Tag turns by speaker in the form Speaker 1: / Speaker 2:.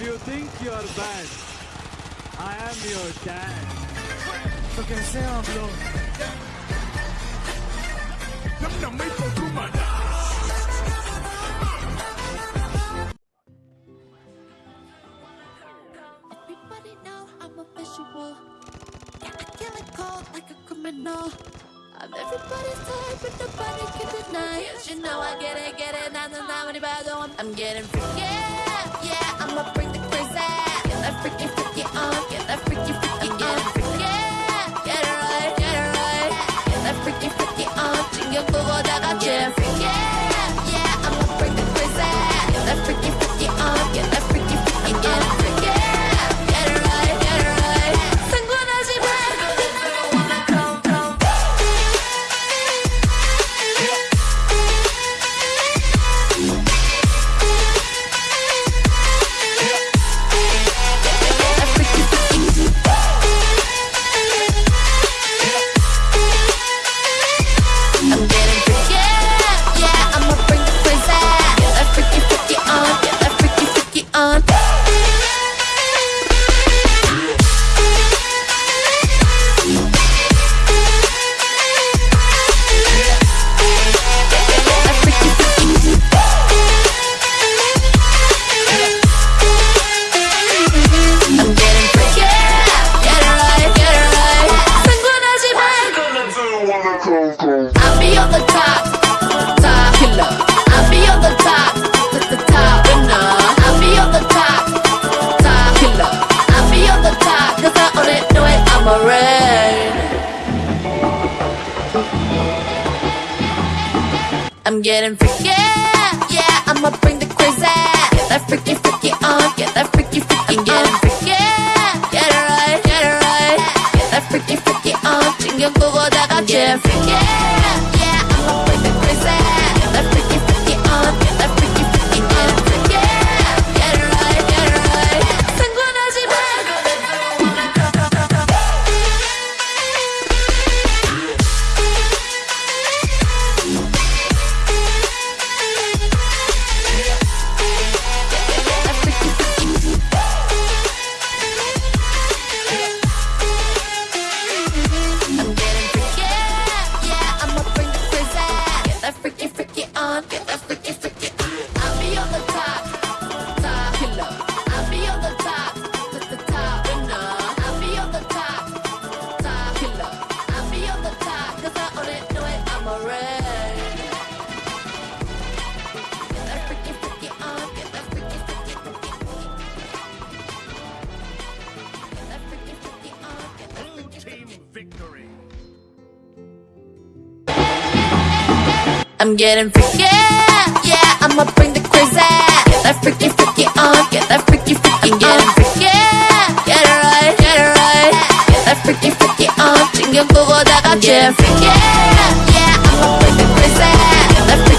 Speaker 1: You think you're bad? I am your dad.
Speaker 2: Fucking sound
Speaker 3: blow. Them no make for too much.
Speaker 4: Everybody know I'm a visual. Yeah, I kill it cold like a criminal. I'm everybody's type, but nobody can deny Yes, You know I get it, get it, not, not, not, anybody going. I'm getting free. look for what I got, yeah. I'm getting freaky, yeah, I'ma bring the crazy. Get that freaky, freaky on, get that freaky, freaky on. Getting freaky, get it right, get it right. Get that freaky, freaky on. 신경 끄고 다 같이 freaky,
Speaker 3: victory
Speaker 4: I'm getting freaky, yeah. I'ma bring the crazy. Get that freaky, freaky on. Get that freaky, freaky. I'm getting freaky, get it right, get it right. Get that freaky, freaky on. 신경 끄고 다 같이 freaky, yeah. I'ma bring the crazy.